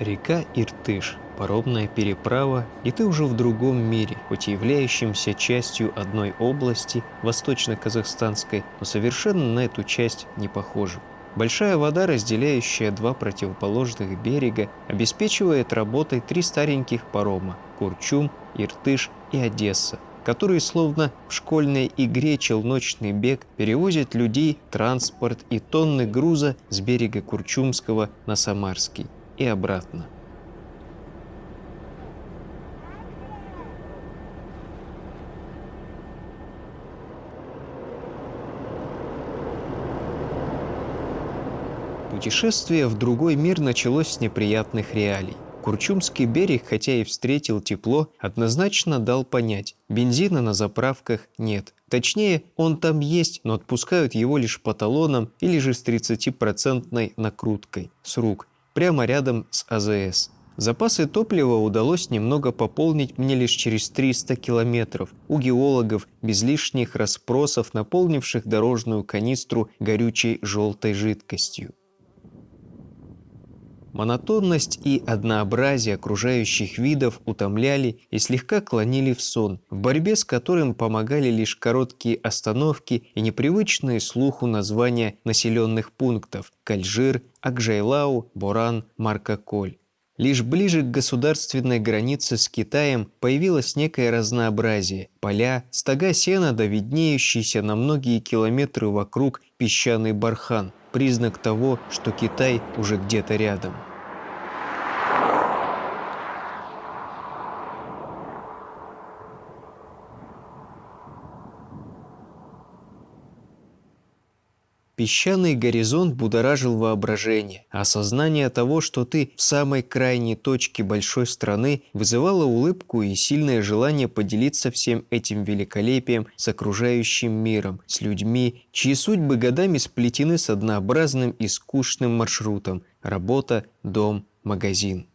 Река Иртыш, паромная переправа, и ты уже в другом мире, хоть и являющимся частью одной области, восточно-казахстанской, но совершенно на эту часть не похожим. Большая вода, разделяющая два противоположных берега, обеспечивает работой три стареньких парома – Курчум, Иртыш и Одесса, которые словно в школьной игре «Челночный бег» перевозят людей, транспорт и тонны груза с берега Курчумского на Самарский и обратно. Путешествие в другой мир началось с неприятных реалий. Курчумский берег, хотя и встретил тепло, однозначно дал понять, бензина на заправках нет. Точнее, он там есть, но отпускают его лишь по талонам или же с 30% накруткой, с рук, прямо рядом с АЗС. Запасы топлива удалось немного пополнить мне лишь через 300 километров у геологов без лишних расспросов, наполнивших дорожную канистру горючей желтой жидкостью. Монотонность и однообразие окружающих видов утомляли и слегка клонили в сон, в борьбе с которым помогали лишь короткие остановки и непривычные слуху названия населенных пунктов – Кальжир, Акжайлау, Боран, Маркаколь. Лишь ближе к государственной границе с Китаем появилось некое разнообразие. Поля, стога сена да виднеющийся на многие километры вокруг песчаный бархан – признак того, что Китай уже где-то рядом. Песчаный горизонт будоражил воображение, осознание того, что ты в самой крайней точке большой страны, вызывало улыбку и сильное желание поделиться всем этим великолепием с окружающим миром, с людьми, чьи судьбы годами сплетены с однообразным и скучным маршрутом – работа, дом, магазин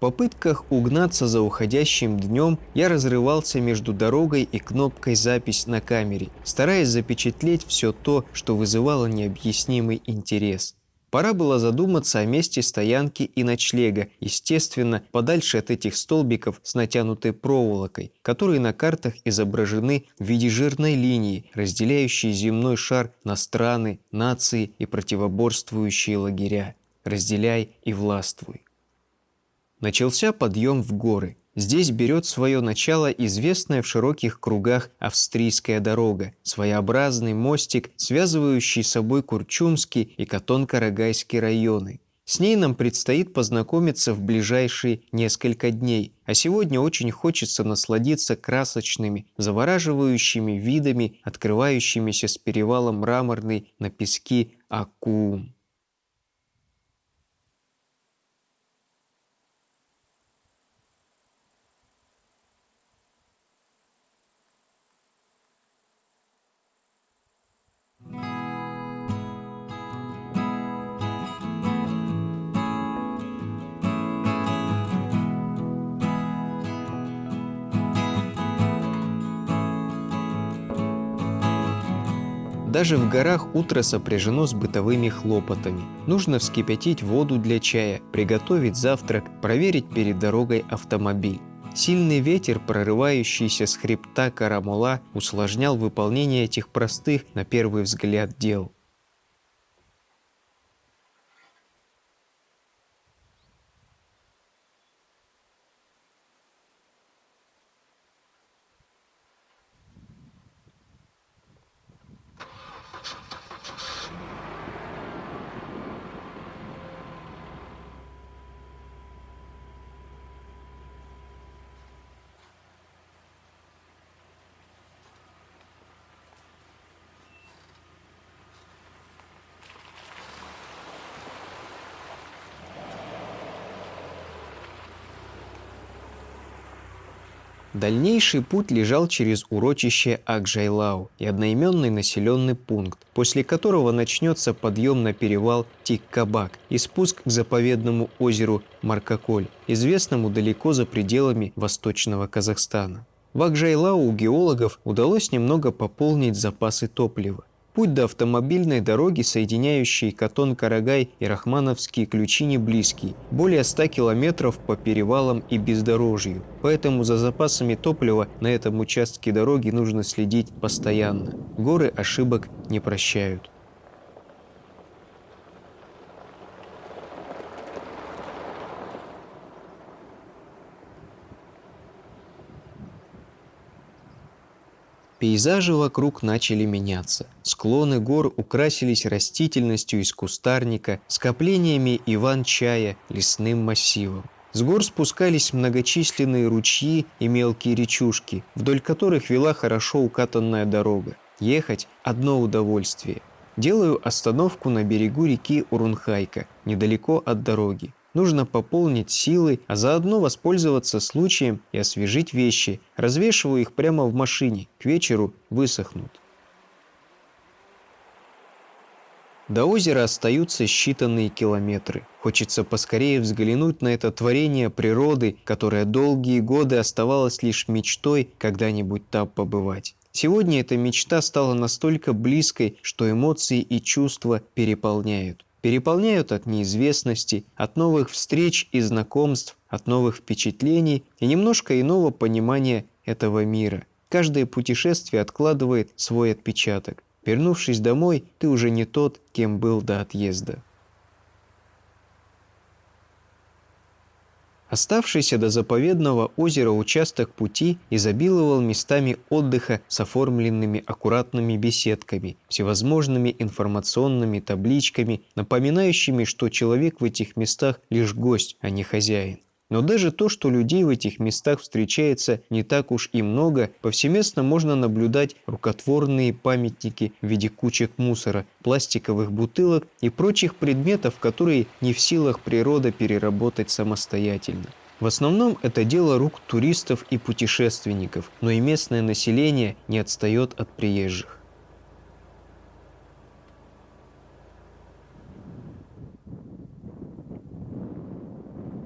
попытках угнаться за уходящим днем я разрывался между дорогой и кнопкой «Запись на камере», стараясь запечатлеть все то, что вызывало необъяснимый интерес. Пора было задуматься о месте стоянки и ночлега, естественно, подальше от этих столбиков с натянутой проволокой, которые на картах изображены в виде жирной линии, разделяющей земной шар на страны, нации и противоборствующие лагеря. Разделяй и властвуй. Начался подъем в горы. Здесь берет свое начало известная в широких кругах австрийская дорога, своеобразный мостик, связывающий собой Курчумский и Катон-Карагайский районы. С ней нам предстоит познакомиться в ближайшие несколько дней, а сегодня очень хочется насладиться красочными, завораживающими видами, открывающимися с перевала мраморный на пески Акум. Даже в горах утро сопряжено с бытовыми хлопотами. Нужно вскипятить воду для чая, приготовить завтрак, проверить перед дорогой автомобиль. Сильный ветер, прорывающийся с хребта Карамула, усложнял выполнение этих простых, на первый взгляд, дел. Дальнейший путь лежал через урочище Акжайлау и одноименный населенный пункт, после которого начнется подъем на перевал Тиккабак и спуск к заповедному озеру Маркаколь, известному далеко за пределами Восточного Казахстана. В Акжайлау у геологов удалось немного пополнить запасы топлива. Путь до автомобильной дороги, соединяющей Катон-Карагай и Рахмановские ключи не близкий, более 100 километров по перевалам и бездорожью. Поэтому за запасами топлива на этом участке дороги нужно следить постоянно. Горы ошибок не прощают. Пейзажи вокруг начали меняться. Склоны гор украсились растительностью из кустарника, скоплениями иван-чая, лесным массивом. С гор спускались многочисленные ручьи и мелкие речушки, вдоль которых вела хорошо укатанная дорога. Ехать – одно удовольствие. Делаю остановку на берегу реки Урунхайка, недалеко от дороги. Нужно пополнить силы, а заодно воспользоваться случаем и освежить вещи. Развешиваю их прямо в машине. К вечеру высохнут. До озера остаются считанные километры. Хочется поскорее взглянуть на это творение природы, которое долгие годы оставалось лишь мечтой когда-нибудь там побывать. Сегодня эта мечта стала настолько близкой, что эмоции и чувства переполняют переполняют от неизвестности, от новых встреч и знакомств, от новых впечатлений и немножко иного понимания этого мира. Каждое путешествие откладывает свой отпечаток. Вернувшись домой, ты уже не тот, кем был до отъезда. Оставшийся до заповедного озера участок пути изобиловал местами отдыха с оформленными аккуратными беседками, всевозможными информационными табличками, напоминающими, что человек в этих местах лишь гость, а не хозяин. Но даже то, что людей в этих местах встречается не так уж и много, повсеместно можно наблюдать рукотворные памятники в виде кучек мусора, пластиковых бутылок и прочих предметов, которые не в силах природа переработать самостоятельно. В основном это дело рук туристов и путешественников, но и местное население не отстает от приезжих.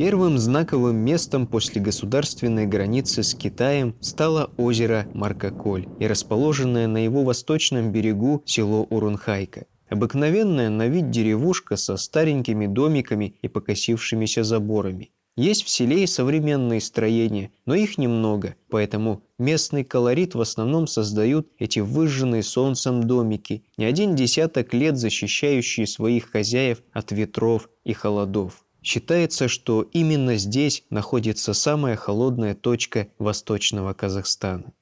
Первым знаковым местом после государственной границы с Китаем стало озеро Маркоколь и расположенное на его восточном берегу село Урунхайка. Обыкновенная на вид деревушка со старенькими домиками и покосившимися заборами. Есть в селе и современные строения, но их немного, поэтому местный колорит в основном создают эти выжженные солнцем домики, не один десяток лет защищающие своих хозяев от ветров и холодов. Считается, что именно здесь находится самая холодная точка Восточного Казахстана.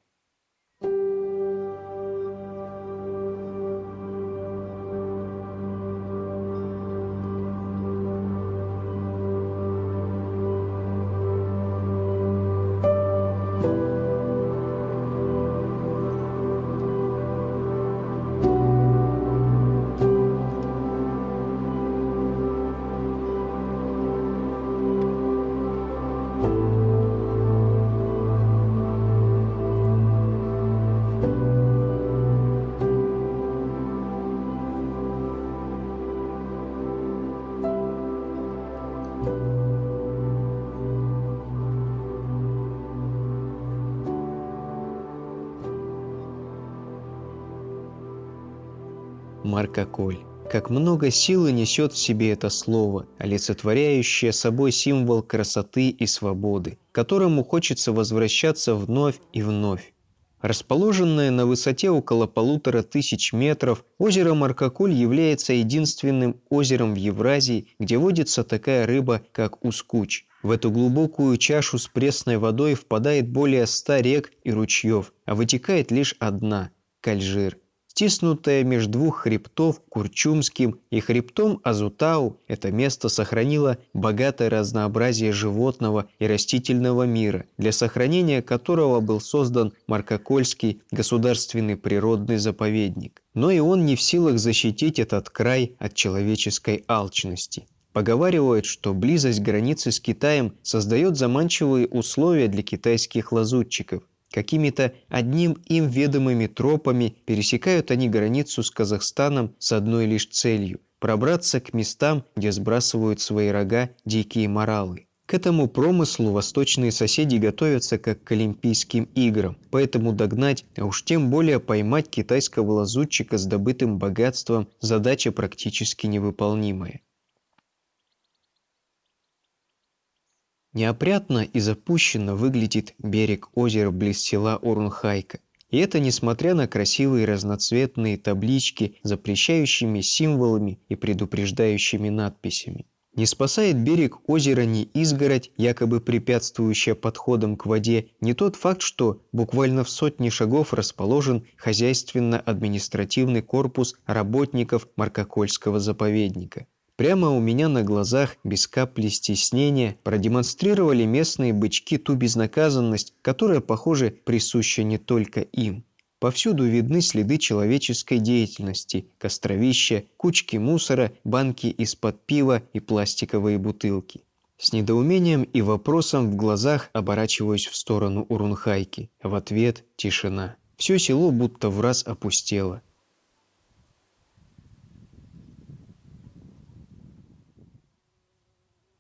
Марка Коль. Как много силы несет в себе это слово, олицетворяющее собой символ красоты и свободы, к которому хочется возвращаться вновь и вновь. Расположенное на высоте около полутора тысяч метров, озеро Маркокуль является единственным озером в Евразии, где водится такая рыба, как ускуч. В эту глубокую чашу с пресной водой впадает более ста рек и ручьев, а вытекает лишь одна – Кальжир – Стиснутое между двух хребтов Курчумским и хребтом Азутау, это место сохранило богатое разнообразие животного и растительного мира, для сохранения которого был создан Маркокольский государственный природный заповедник. Но и он не в силах защитить этот край от человеческой алчности. Поговаривают, что близость границы с Китаем создает заманчивые условия для китайских лазутчиков. Какими-то одним им ведомыми тропами пересекают они границу с Казахстаном с одной лишь целью – пробраться к местам, где сбрасывают свои рога дикие моралы. К этому промыслу восточные соседи готовятся как к Олимпийским играм, поэтому догнать, а уж тем более поймать китайского лазутчика с добытым богатством – задача практически невыполнимая. Неопрятно и запущенно выглядит берег озера близ села Урунхайка. И это несмотря на красивые разноцветные таблички запрещающими символами и предупреждающими надписями. Не спасает берег озера ни изгородь, якобы препятствующая подходам к воде, не тот факт, что буквально в сотне шагов расположен хозяйственно-административный корпус работников Маркокольского заповедника. Прямо у меня на глазах, без капли стеснения, продемонстрировали местные бычки ту безнаказанность, которая, похоже, присуща не только им. Повсюду видны следы человеческой деятельности, костровища, кучки мусора, банки из-под пива и пластиковые бутылки. С недоумением и вопросом в глазах оборачиваюсь в сторону Урунхайки. В ответ – тишина. Все село будто в раз опустело.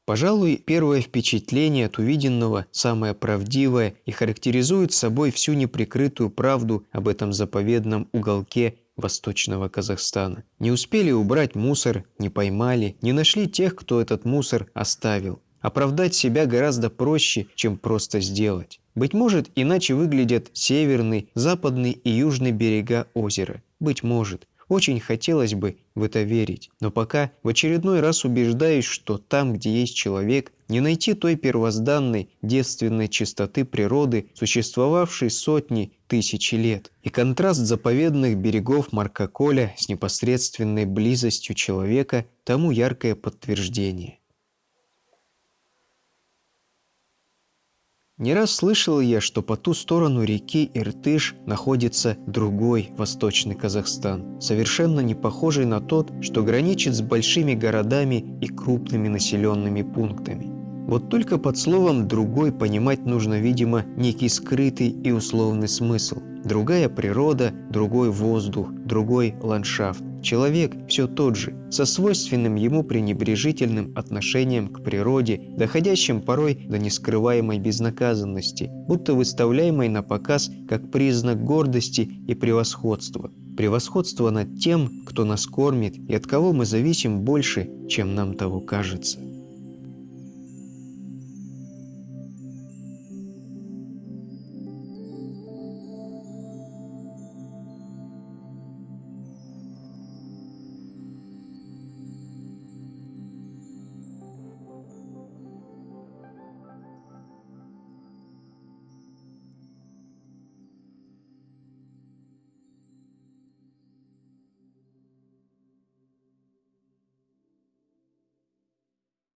Пожалуй, первое впечатление от увиденного самое правдивое и характеризует собой всю неприкрытую правду об этом заповедном уголке Восточного Казахстана. Не успели убрать мусор, не поймали, не нашли тех, кто этот мусор оставил. Оправдать себя гораздо проще, чем просто сделать. Быть может, иначе выглядят северный, западный и южный берега озера. Быть может. Очень хотелось бы в это верить, но пока в очередной раз убеждаюсь, что там, где есть человек, не найти той первозданной девственной чистоты природы, существовавшей сотни, тысячи лет. И контраст заповедных берегов Маркоколя с непосредственной близостью человека тому яркое подтверждение. Не раз слышал я, что по ту сторону реки Иртыш находится другой восточный Казахстан, совершенно не похожий на тот, что граничит с большими городами и крупными населенными пунктами. Вот только под словом «другой» понимать нужно, видимо, некий скрытый и условный смысл. Другая природа, другой воздух, другой ландшафт. Человек все тот же, со свойственным ему пренебрежительным отношением к природе, доходящим порой до нескрываемой безнаказанности, будто выставляемой на показ как признак гордости и превосходства. Превосходство над тем, кто нас кормит и от кого мы зависим больше, чем нам того кажется.